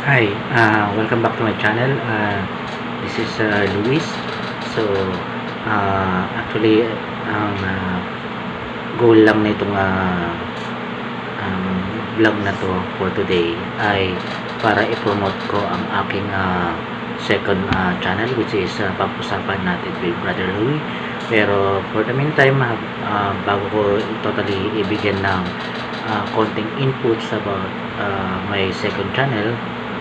Hi, uh, welcome back to my channel. Uh, this is uh, Luis. So, uh, actually, ang uh, goal lang nitong uh, um, vlog na to for today ay para i-promote ko ang aking uh, second uh, channel which is uh, pag-usapan natin with Brother Louie. Pero for the meantime, uh, bago ko totally ibigyan ng uh, konting inputs about uh, my second channel,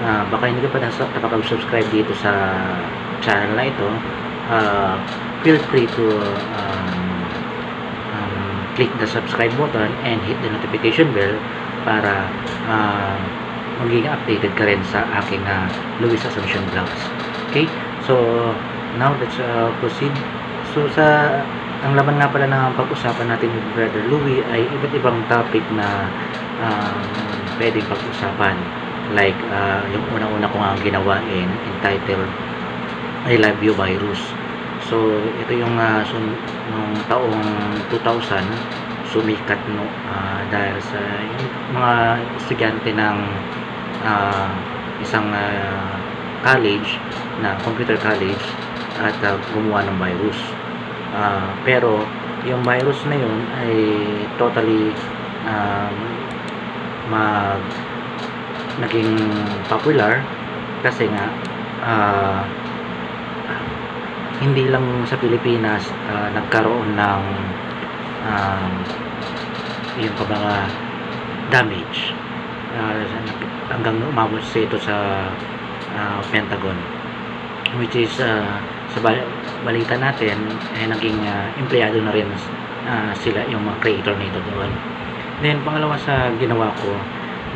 uh, baka hindi ka pa nakapag-subscribe dito sa channel na ito, uh, feel free to um, um, click the subscribe button and hit the notification bell para uh, maging updated ka rin sa aking uh, Luis Assumption Vlogs. Okay? So, now let's uh, proceed. So, sa ang laman nga pala ng pag-usapan natin with Brother Louie ay iba't ibang topic na um, pwedeng pag-usapan. Like, uh, yung una-una ko nga ginawa in, entitled I Love You Virus. So, ito yung uh, so, nung taong 2000, sumikat no, uh, dahil sa yung mga estudyante ng uh, isang uh, college na computer college at uh, gumawa ng virus. Uh, pero yung virus na yun ay totally um, mag naging popular kasi nga uh, hindi lang sa Pilipinas uh, nagkaroon ng um, yung mga damage. Uh, hanggang umabot sa ito sa uh, Pentagon which is uh, sa balita natin eh naging uh, empleyado na rin uh, sila yung mga creator nito doon. Then pangalawa sa ginawa ko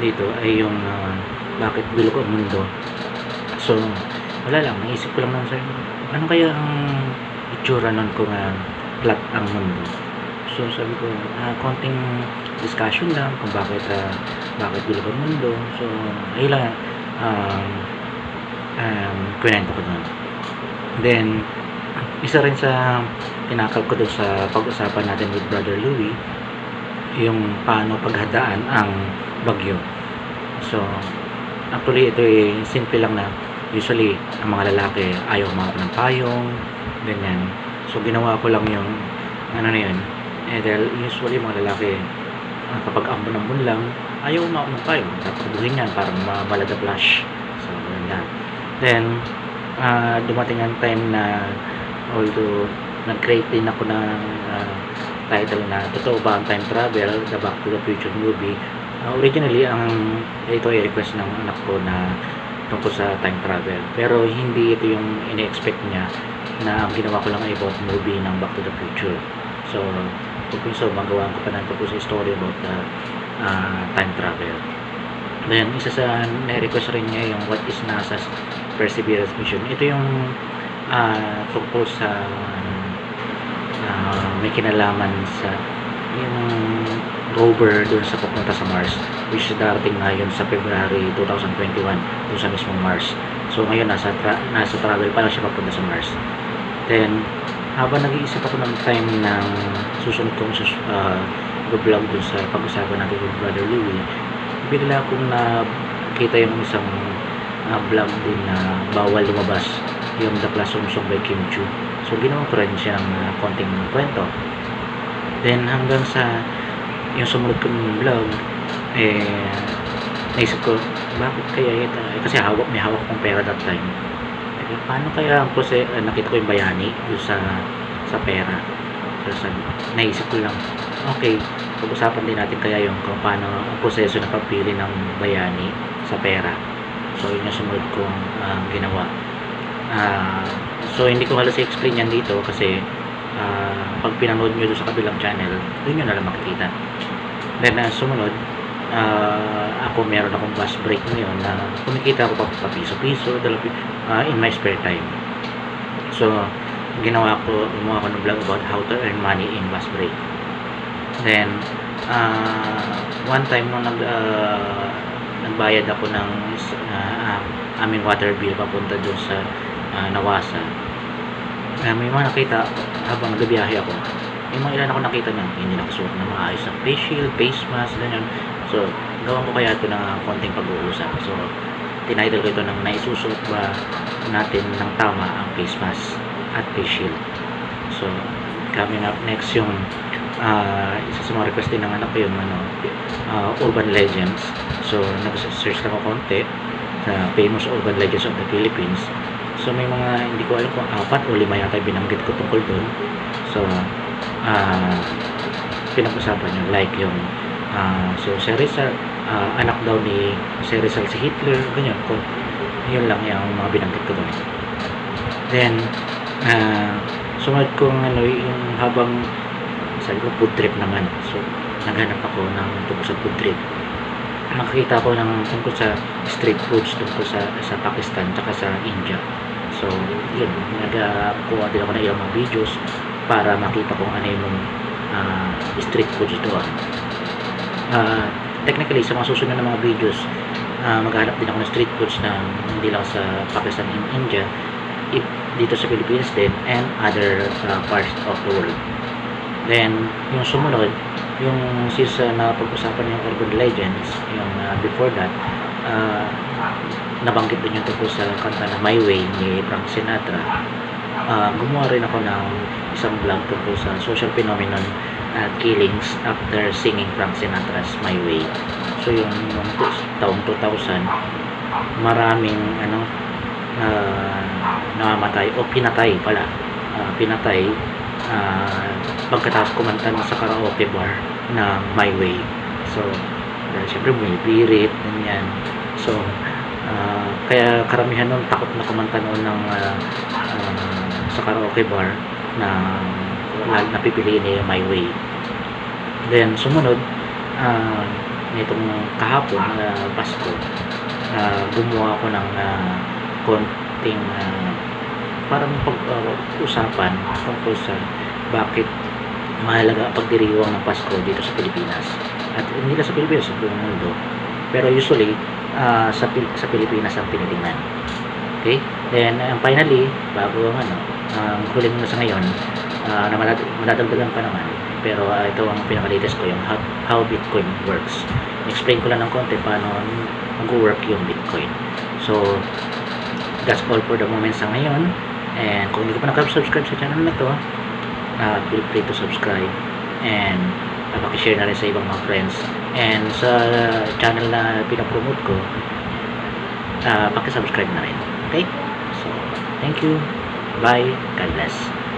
dito ay yung uh, bakit bilog ang mundo. So wala lang naisip ko lang lang sa ano kaya ang itsura nun kung uh, flat ang mundo? So sabi ko uh, konting discussion lang kung bakit uh, bakit bilog ang mundo. So ayun lang um, um, kwento ko doon then isa rin sa tinakal ko sa pag-usapan natin with Brother Louie yung paano paghadaan ang bagyo. So actually ito ay simple lang na usually ang mga lalaki ayaw mga ng payong ganyan. So ginawa ko lang yung ano na yun. Eh dahil usually mga lalaki uh, kapag ambon-ambon lang ayaw mga ng payong. Dapat buhin yan para malada flash so ganyan then uh, dumating ang time na although nag-create din ako ng uh, title na totoo ba ang time travel? The back to the future movie uh, originally ang ito ay request ng anak ko na tungkol sa time travel. Pero hindi ito yung ini-expect niya na ang ginawa ko lang ay about movie ng back to the future. So kung so magawa ko pa na tungkol sa story about the uh, time travel. Then isa sa na-request rin niya yung what is NASA's Perseverance mission. Ito yung uh, tungkol sa uh, may kinalaman sa yung rover doon sa pupunta sa Mars which darating ngayon sa February 2021 doon sa mismong Mars. So ngayon nasa, tra nasa travel pa lang siya papunta sa Mars. Then habang nag-iisip ako ng time ng susunod kong uh, vlog doon sa pag-usapan natin with Brother Louie bigla akong nakita yung isang uh, vlog din na bawal lumabas yung The Classroom Song by Kim Chu. So ginawa ko rin siya ng uh, konting kwento. Then hanggang sa yung sumunod kong vlog eh naisip ko bakit kaya ito eh, kasi hawak may hawak kong pera that time. Eh, paano kaya ang proses eh, nakita ko yung bayani yung sa sa pera? So sabi, naisip ko lang okay pag-usapan din natin kaya yung kung paano ang proseso na pagpili ng bayani sa pera. So yun yung sumunod kong uh, ginawa. Uh, so hindi ko halos i-explain yan dito kasi uh, pag pinanood nyo sa kabilang channel doon nyo nalang makikita. Then uh, sumunod uh, ako meron akong bus break ngayon na kumikita ako pa, piso-piso uh, in my spare time. So ginawa ko gumawa ko ng vlog about how to earn money in bus break. Then uh, one time nung nag uh, nagbayad ako ng uh, aming water bill papunta doon sa uh, Nawasa uh, may mga nakita habang nagbiyahe ako may mga ilan ako nakita na hindi nakasuot na maayos na face shield, face mask, ganyan so gawan ko kaya ito ng konting pag-uusap so tinitle ko ito ng naisusuot ba natin ng tama ang face mask at face shield. So, coming up next yung ah, isa sa mga request ng anak ko yung ano, ah, urban legends. So, nag-search lang ako konti sa famous urban legends of the Philippines. So, may mga hindi ko alam kung apat o lima yata binanggit ko tungkol doon. So, ah pinag-usapan yun. Like yung ah, so, si Rizal, ah, anak daw ni si Rizal si Hitler, ganyan. Kung, yun lang yung mga binanggit ko doon. Then, ah sumunod kong ano, yung habang sabi ko food trip naman. So, naghanap ako ng tungkol sa food trip. Makakita ko ng tungkol sa street foods tungkol sa sa Pakistan tsaka sa India. So, yun, nagkuha din ako ng ilang mga videos para makita kung ano yung ah, street foods doon. Ah, technically, sa mga susunod na mga videos, ah, maghanap din ako ng street foods na hindi lang sa Pakistan and India, if dito sa Philippines din and other uh, parts of the world. Then, yung sumunod, yung since uh, napag-usapan yung urban legends, yung uh, before that, uh, nabanggit din yung tungkol sa kanta na My Way ni Frank Sinatra. Uh, gumawa rin ako ng isang vlog tungkol sa social phenomenon uh, killings after singing Frank Sinatra's My Way. So, yung, yung taong 2000, maraming ano, uh, namamatay o pinatay pala Ah, pinatay ah, pagkatapos kumanta na sa karaoke bar na My Way. So dahil syempre bumibirit ganyan. So ah, kaya karamihan nun takot na kumanta noon ng ah, ah, sa karaoke bar na lagi napipiliin niya yung My Way. Then sumunod ah, nitong kahapon na Pasko ah, gumawa ako ng ah, konting ah, parang pag-usapan tungkol sa bakit mahalaga ang pagdiriwang ng Pasko dito sa Pilipinas. At hindi lang sa Pilipinas, sa buong mundo. Pero usually, ah, sa, Pil- sa Pilipinas ang tinitingnan. Okay? Then, and finally, bago ang ano, ang huling na sa ngayon, ah, na madad- madadagdagan pa naman. Pero ah, ito ang pinaka-latest ko, yung how, how Bitcoin works. Explain ko lang ng konti paano mag-work yung Bitcoin. So, that's all for the moment sa ngayon. And kung hindi ka pa nakasubscribe sa channel na to, uh, feel free to subscribe. And uh, pakishare na rin sa ibang mga friends. And sa channel na pinapromote ko, uh, pakisubscribe na rin. Okay? So, thank you. Bye. God bless.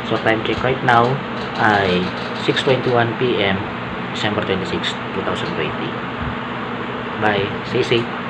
So, time check right now ay 6.21 p.m. December 26, 2020. Bye. Stay safe.